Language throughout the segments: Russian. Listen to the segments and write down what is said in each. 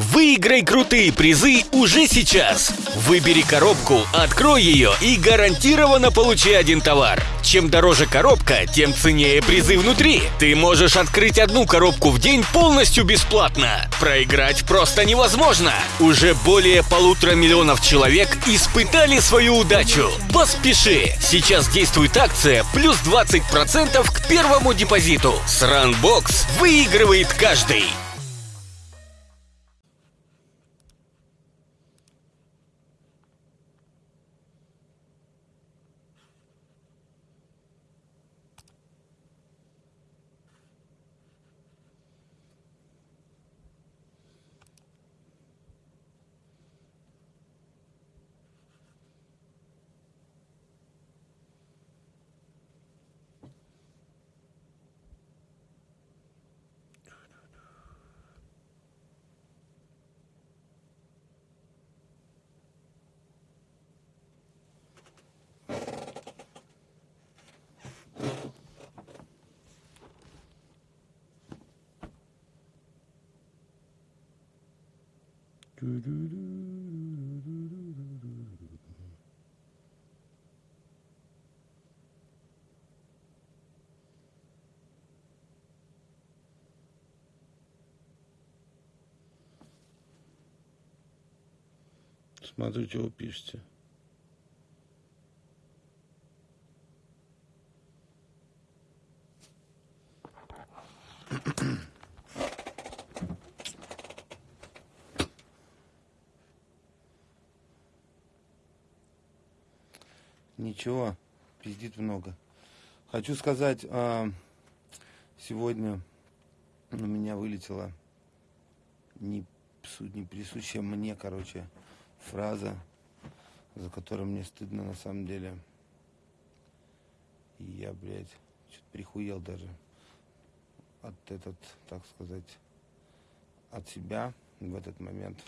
Выиграй крутые призы уже сейчас. Выбери коробку, открой ее и гарантированно получи один товар. Чем дороже коробка, тем ценнее призы внутри. Ты можешь открыть одну коробку в день полностью бесплатно. Проиграть просто невозможно. Уже более полутора миллионов человек испытали свою удачу. Поспеши! Сейчас действует акция плюс 20% к первому депозиту. С Runbox выигрывает каждый. Смотрите, вы пишете. Ничего, пиздит много. Хочу сказать, а, сегодня у меня вылетела не, не присущая мне, короче, фраза, за которую мне стыдно на самом деле. И я, блядь, что-то прихуел даже от этот, так сказать, от себя в этот момент.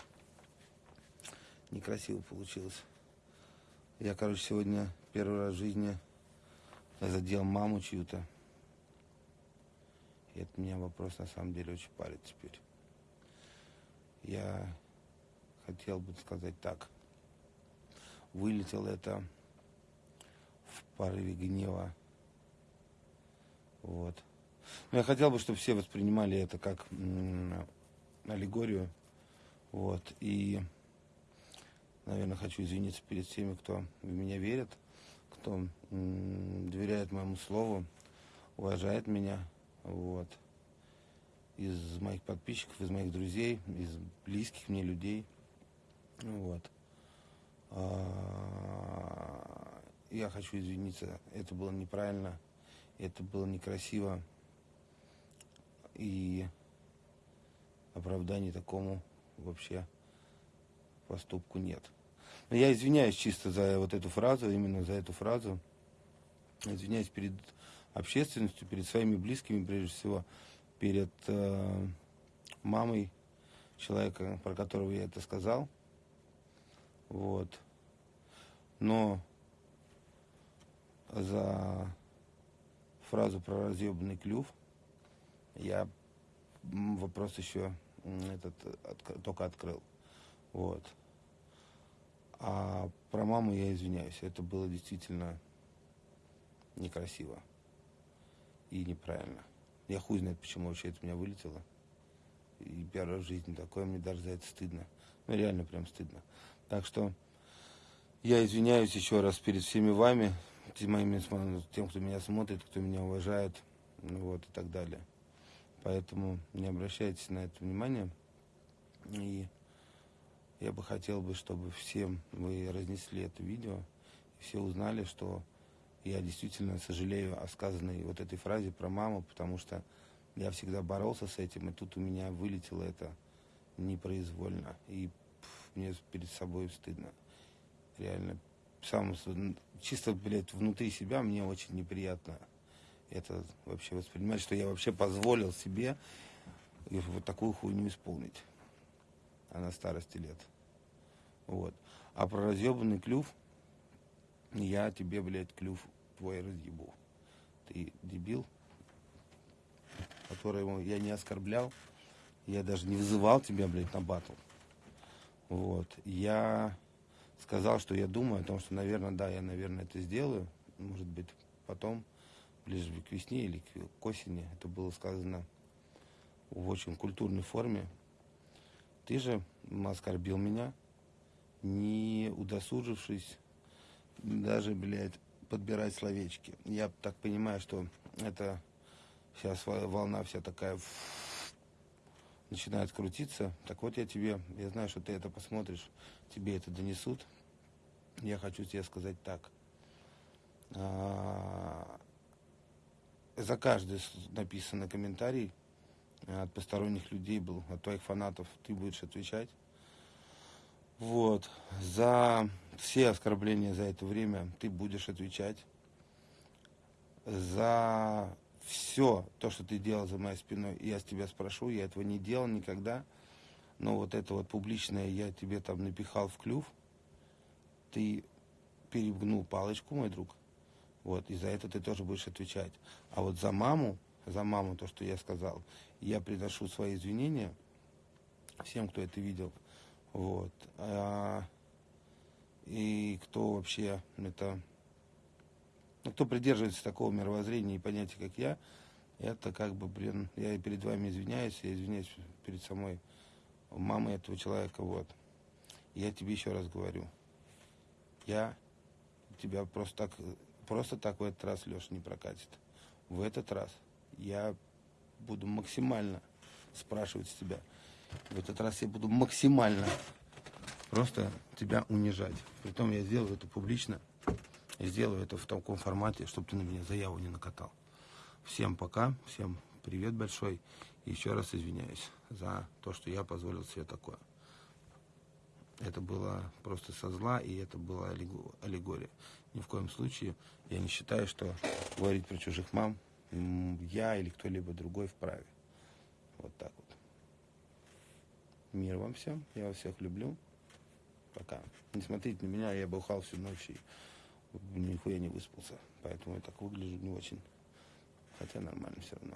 Некрасиво получилось. Я, короче, сегодня первый раз в жизни задел маму чью-то. И это меня вопрос на самом деле очень парит теперь. Я хотел бы сказать так. Вылетел это в порыве гнева. Вот. Но я хотел бы, чтобы все воспринимали это как аллегорию. Вот. И, наверное, хочу извиниться перед всеми, кто в меня верит, кто доверяет моему слову, уважает меня. Вот. Из моих подписчиков, из моих друзей, из близких мне людей. Вот. А, я хочу извиниться, это было неправильно, это было некрасиво. И оправданий такому вообще поступку нет. Я извиняюсь чисто за вот эту фразу, именно за эту фразу. Извиняюсь перед общественностью, перед своими близкими, прежде всего, перед э, мамой человека, про которого я это сказал. Вот. Но за фразу про разъебанный клюв я вопрос еще этот от, только открыл. Вот. А про маму я извиняюсь. Это было действительно некрасиво и неправильно. Я хуй знает, почему вообще это у меня вылетело. И первая в жизни такое, мне даже за это стыдно. Ну, реально прям стыдно. Так что я извиняюсь еще раз перед всеми вами, моими, тем, кто меня смотрит, кто меня уважает, ну вот, и так далее. Поэтому не обращайте на это внимание. И я бы хотел бы, чтобы всем вы разнесли это видео, и все узнали, что я действительно сожалею о сказанной вот этой фразе про маму, потому что я всегда боролся с этим, и тут у меня вылетело это непроизвольно. И мне перед собой стыдно. Реально. Сам, чисто, блядь, внутри себя мне очень неприятно это вообще воспринимать, что я вообще позволил себе вот такую хуйню исполнить. А на старости лет. Вот. А про разъебанный клюв, я тебе, блядь, клюв твой разъебу. Ты дебил, которого я не оскорблял, Я даже не вызывал тебя, блядь, на батл. Вот. Я сказал, что я думаю о том, что, наверное, да, я, наверное, это сделаю. Может быть, потом, ближе к весне или к осени. Это было сказано в очень культурной форме. Ты же оскорбил меня, не удосужившись даже, блядь, подбирать словечки. Я так понимаю, что это сейчас волна вся такая начинает крутиться. Так вот я тебе, я знаю, что ты это посмотришь, тебе это донесут. Я хочу тебе сказать так. А, за каждый написанный комментарий от посторонних людей был, от твоих фанатов, ты будешь отвечать. Вот. За все оскорбления за это время ты будешь отвечать. За все то, что ты делал за моей спиной, я с тебя спрошу, я этого не делал никогда. Но вот это вот публичное я тебе там напихал в клюв, ты перегнул палочку, мой друг. Вот, и за это ты тоже будешь отвечать. А вот за маму, за маму, то, что я сказал, я приношу свои извинения всем, кто это видел. Вот. А, и кто вообще это ну, кто придерживается такого мировоззрения и понятия, как я, это как бы, блин, я перед вами извиняюсь, я извиняюсь перед самой мамой этого человека, вот. Я тебе еще раз говорю, я тебя просто так, просто так в этот раз, Леша, не прокатит. В этот раз я буду максимально спрашивать с тебя. В этот раз я буду максимально просто тебя унижать. Притом я сделаю это публично. И сделаю это в таком формате, чтобы ты на меня заяву не накатал. Всем пока, всем привет большой. И еще раз извиняюсь за то, что я позволил себе такое. Это было просто со зла, и это была аллегория. Ни в коем случае я не считаю, что говорить про чужих мам я или кто-либо другой вправе. Вот так вот. Мир вам всем. Я вас всех люблю. Пока. Не смотрите на меня, я бухал всю ночь и нихуя не выспался. Поэтому я так выгляжу не очень. Хотя нормально все равно.